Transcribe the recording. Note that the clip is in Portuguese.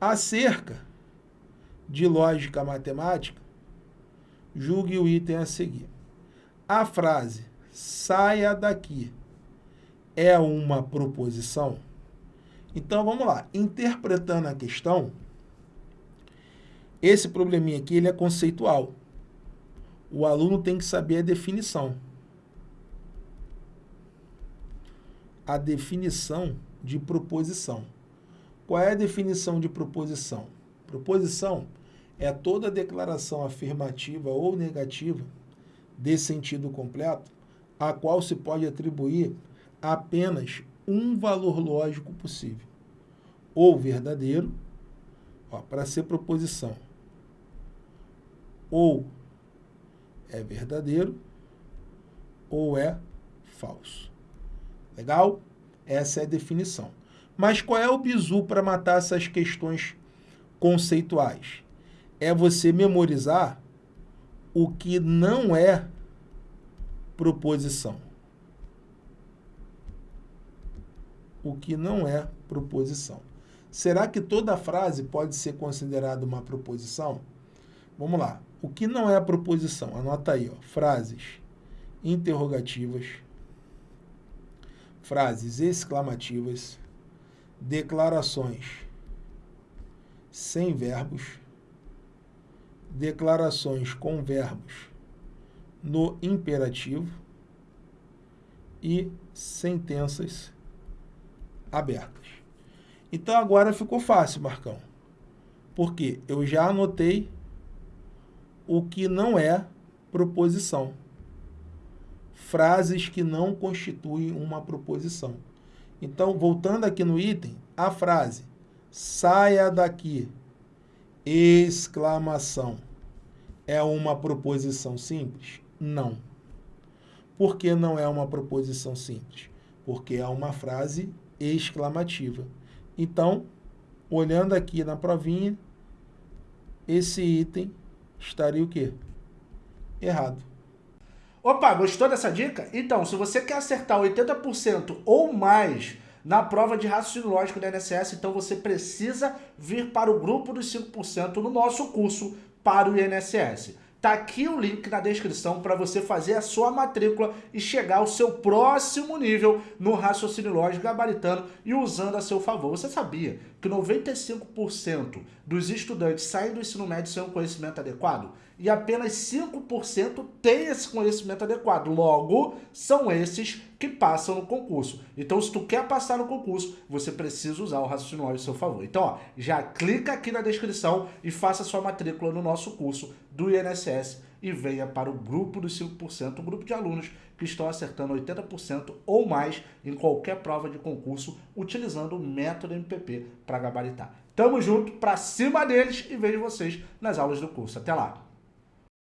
Acerca de lógica matemática, julgue o item a seguir. A frase saia daqui é uma proposição? Então, vamos lá. Interpretando a questão, esse probleminha aqui ele é conceitual. O aluno tem que saber a definição. A definição de proposição. Qual é a definição de proposição? Proposição é toda declaração afirmativa ou negativa de sentido completo, a qual se pode atribuir apenas um valor lógico possível, ou verdadeiro, para ser proposição, ou é verdadeiro, ou é falso. Legal? Essa é a definição. Mas qual é o bizu para matar essas questões conceituais? É você memorizar o que não é proposição. O que não é proposição. Será que toda frase pode ser considerada uma proposição? Vamos lá. O que não é proposição? Anota aí, ó. Frases interrogativas, frases exclamativas, declarações sem verbos, declarações com verbos no imperativo e sentenças abertas. Então agora ficou fácil, Marcão. Porque eu já anotei o que não é proposição. Frases que não constituem uma proposição. Então, voltando aqui no item, a frase saia daqui, exclamação, é uma proposição simples? Não. Por que não é uma proposição simples? Porque é uma frase exclamativa. Então, olhando aqui na provinha, esse item estaria o quê? Errado. Opa, gostou dessa dica? Então, se você quer acertar 80% ou mais na prova de raciocínio lógico da INSS, então você precisa vir para o grupo dos 5% no nosso curso para o INSS. Tá aqui o link na descrição para você fazer a sua matrícula e chegar ao seu próximo nível no raciocínio lógico gabaritano e usando a seu favor. Você sabia que 95% dos estudantes saem do ensino médio sem um conhecimento adequado? E apenas 5% têm esse conhecimento adequado. Logo, são esses que passam no concurso. Então, se tu quer passar no concurso, você precisa usar o raciocínio lógico a seu favor. Então, ó, já clica aqui na descrição e faça sua matrícula no nosso curso do INSS e venha para o grupo dos 5%, um grupo de alunos que estão acertando 80% ou mais em qualquer prova de concurso utilizando o método MPP para gabaritar. Tamo junto, para cima deles e vejo vocês nas aulas do curso. Até lá!